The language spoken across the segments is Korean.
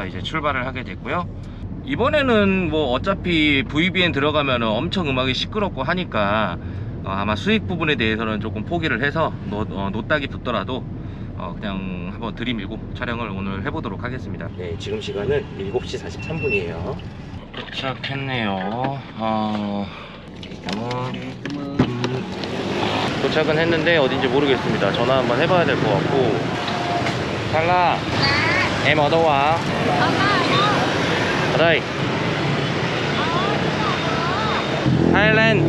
해서 이제 출발을 하게 됐고요. 이번에는 뭐 어차피 VBN 들어가면 엄청 음악이 시끄럽고 하니까 어, 아마 수익 부분에 대해서는 조금 포기를 해서 노, 어, 노딱이 붙더라도 어, 그냥 한번 들이밀고 촬영을 오늘 해보도록 하겠습니다. 네 지금 시간은 7시 43분이에요. 도착했네요. 어... 도착은 했는데 어딘지 모르겠습니다. 전화 한번 해봐야 될 것 같고. 달라 em ở đâu ạ? ở đây. Thailand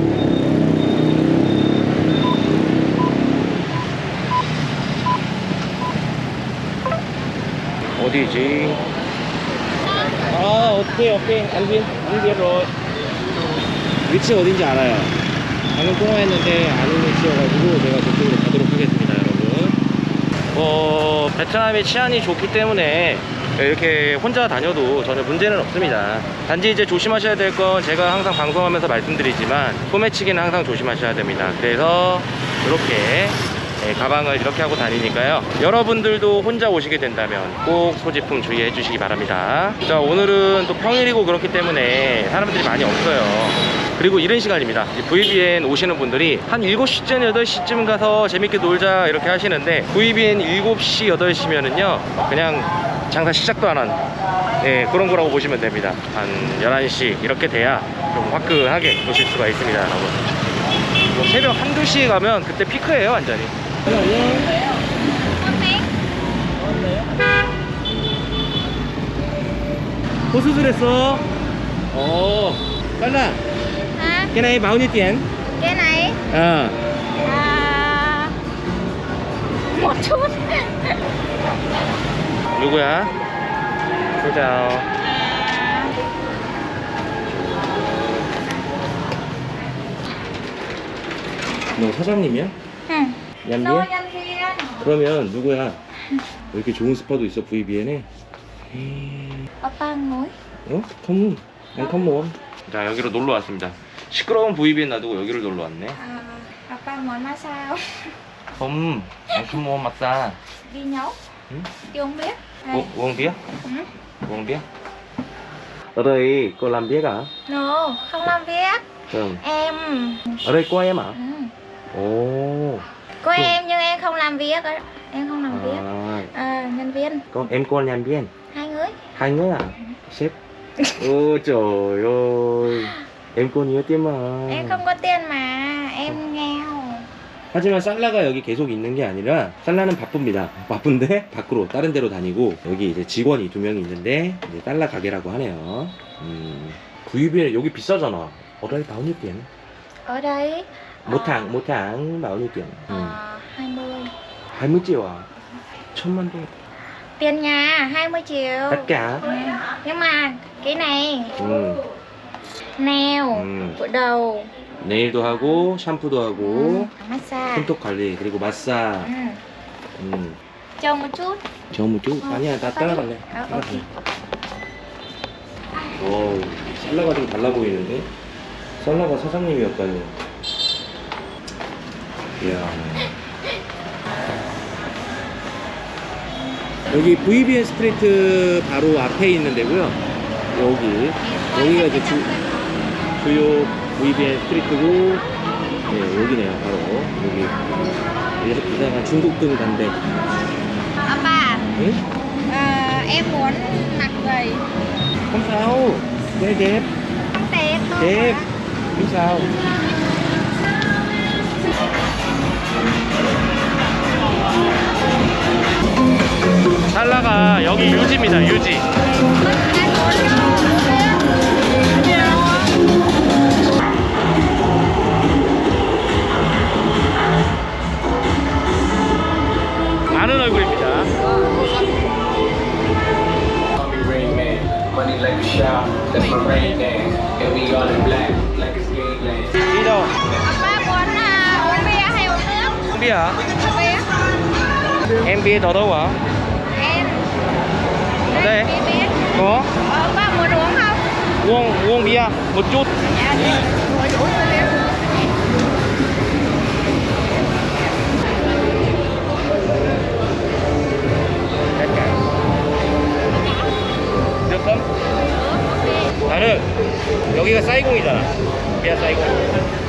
어디지? 아 오케이 오케이 anh biết rồi. 위치 어딘지 알아요 방금 통화했는데 아는 위치여가지고 제가 저쪽으로 가도록 하겠습니다 여러분 어 베트남이 치안이 좋기 때문에 이렇게 혼자 다녀도 전혀 문제는 없습니다. 단지 이제 조심하셔야 될 건 제가 항상 방송하면서 말씀드리지만 소매치기는 항상 조심하셔야 됩니다. 그래서 이렇게 예, 가방을 이렇게 하고 다니니까요. 여러분들도 혼자 오시게 된다면 꼭 소지품 주의해 주시기 바랍니다. 자 오늘은 또 평일이고 그렇기 때문에 사람들이 많이 없어요 그리고 이런 시간입니다. VBN 오시는 분들이 한 7시쯤 8시쯤 가서 재밌게 놀자 이렇게 하시는데 VBN 7시 8시면은요 그냥 장사 시작도 안한 예, 그런 거라고 보시면 됩니다. 한 11시 이렇게 돼야 좀 화끈하게 노실 수가 있습니다 여러분. 뭐 새벽 1, 2시에 가면 그때 피크예요 완전히. có 수술했어? 어. 빨라? Cái này bao nhiêu tiền Cái này ờ à, một chút 누구야 chào 너 사장님이야? 응. 얀비야? 그러면 누구야? 왜 이렇게 좋은 스파도 있어 VBN에? Oppa ngồi 어? 컴, 난 컴온. 자 여기로 놀러 왔습니다. 시끄러운 VBN 놔두고 여기를 놀러 왔네. à, 컴온 맞다. Đi nhấu Ừ. Đi uống biết 우, uống bia? Ừ. uống bia? ở đây cô làm biết à? No, không làm việc Vâng. Em ở đây có em à? ừ. 오. Có Ừ. em nhưng em không làm việc Em không làm việc À, à, Nhân viên con em con làm viên. Hai người Hai người à? Sếp. Ôi trời ơi. Em có nhiều tiền mà. Em không có tiền mà Em nghèo 하지만 살라가 여기 계속 있는 게 아니라 살라는 바쁩니다. 바쁜데 밖으로 다른 데로 다니고 여기 이제 직원이 두 명이 있는데 이제 살라 가게라고 하네요. 음, 구입이 여기 비싸잖아. 어라이 bao tiền? Ở đây một tháng một tháng bao nhiêu tiền? 음, à, 20 20 triệu à? 천만 동 Tiền nhà 20 triệu tất cả. Ừ. Nhưng mà cái này 음, nail 음, đầu 네일도 하고 샴푸도 하고 ừ, massage 손톱 관리 그리고 마사. ừ. 음, Chờ một chút? 아니야 나 따라갈래. 아. 오케이. 어, 살라가 좀 달라 보이는데? 살라가 사장님이었다니. 이야. 여기 VBN 스트리트 바로 앞에 있는 데고요. 여기. 여기가 이제 주, 주요 VBN 스트리트고, 네, 여기네요, 바로. 여기. 이렇게 이상한 중국등 간데. Oppa 응? à, em muốn mặc giày không sao. Đẹp, đẹp. không đẹp thôi Đẹp. mà. Không sao. 살라가 여기 유지입니다 유지 많은 얼굴입니다 Call me Rain Man, money like a shower, that's my rain dance. And we all in black, like it's gangland. đi đâu Oppa muốn à, uống bia hay uống nước không biết hả Uống bia em biết ở đâu hả Em ở đây Bia biết có Ờ, Oppa muốn uống không? uống uống bia một chút Dạ 썸? ok 나는 여기가 사이공이잖아. 비아 사이공.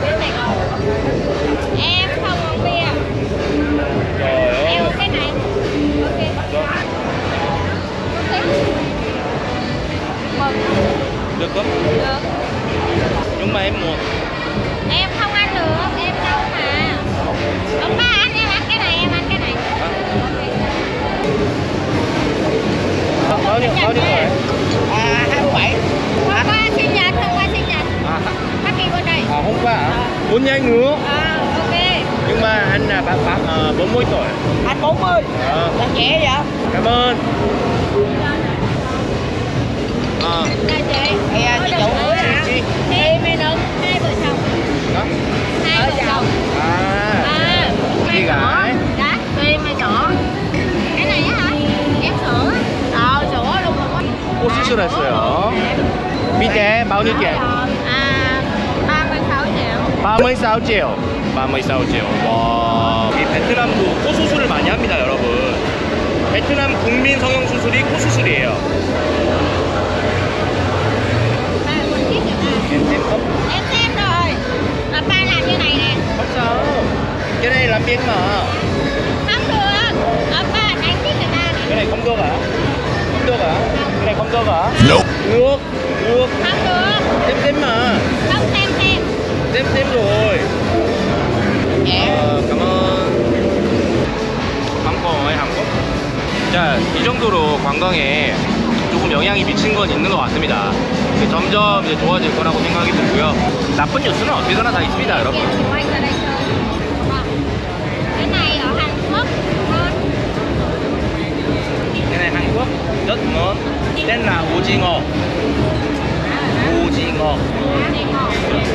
Bên Sài Gòn Em không uống bia 어, Em 어. uống cái này Ok 너, Ok Mừng được không? Được Nhưng mà em mua. hả? Bốn nhanh nữa. À ok Nhưng mà anh là bác bác ờ, 40 tuổi. Anh 40 Ờ, Là trẻ vậy cảm ơn. Ờ, Chào chị Thì à, chị chủ Ủa, hả? chị. Thì mày được hai vợ chồng đó. Hai vợ chồng À, À Chị gái. Đó Tùy mày chọn Cái này á hả? Ép sữa Ờ sữa luôn rồi 코 수술했어요. 밑에 bao nhiêu tiền? À 36 triệu 36 triệu. 36 triệu. 와. 이 베트남도 코 수술을 많이 합니다, 여러분. 베트남 국민 성형 수술이 코 수술이에요. Ba quên chiếc rồi nè Em xem không? Em xem rồi Là ba làm như này nè Không sao. Cái này làm biến mà. Không được Ở ba đánh chiếc người ta Cái nè này không được hả? Không được hả? Cái này không được hả? Được. Được. Được. Không được Xem xem mà. Không xem xem xem xem rồi. 어, 가만. 한국어의 한국. 자, 이 정도로 관광에 조금 영향이 미친 건 있는 것 같습니다. 이제 점점 이제 좋아질 거라고 생각이 들고요. 나쁜 뉴스는 어디서나 다 있습니다, 여러분. rất ngon. tên là 오징어. 오징어.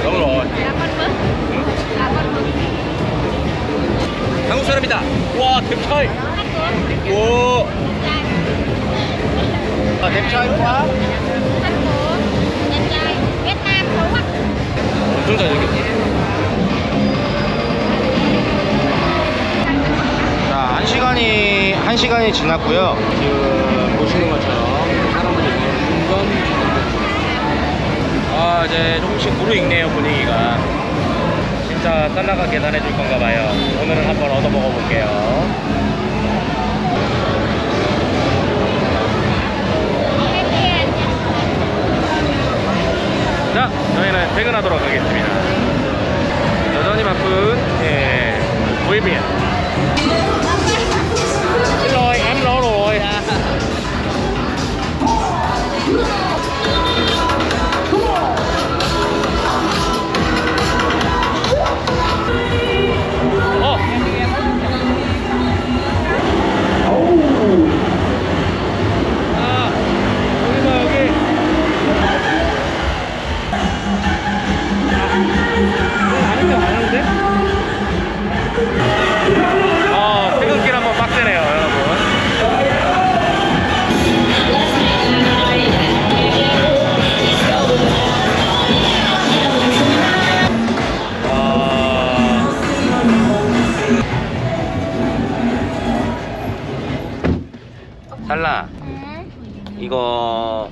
Đúng rồi. Là con mực Là con mực 한국 사람이다. 와, Quốc 오. 아, 댐차이 와. Phú Quốc 엄청 잘생겼어. 자, 한 시간이 한 시간이 지났고요. 지금 보시는 것처럼 사람들이 점점 아 이제 조금씩 무르익네요 분위기가. 진짜 살라가 계산해 줄 건가 봐요. 오늘은 한번 얻어 먹어 볼게요. Cái kia 자, 저희는 퇴근하도록 하겠습니다. 여전히 바쁜 예, 보이비엔.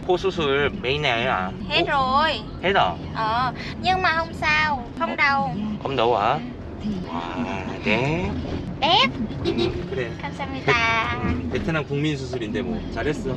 cô susul mấy nè à hết rồi hết rồi ờ nhưng mà không sao không đau không đau hả wow, đẹp đẹp 응, 그래 감사합니다 베, 베트남 국민 수술인데 뭐 잘했어